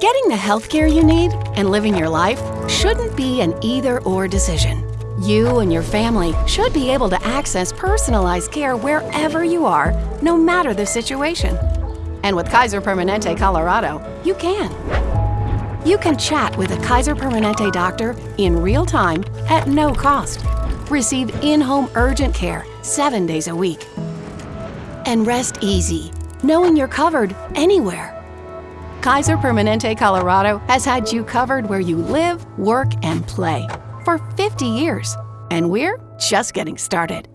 Getting the healthcare you need and living your life shouldn't be an either or decision. You and your family should be able to access personalized care wherever you are, no matter the situation. And with Kaiser Permanente Colorado, you can. You can chat with a Kaiser Permanente doctor in real time at no cost. Receive in home urgent care seven days a week. And rest easy, knowing you're covered anywhere. Kaiser Permanente Colorado has had you covered where you live, work, and play for 50 years. And we're just getting started.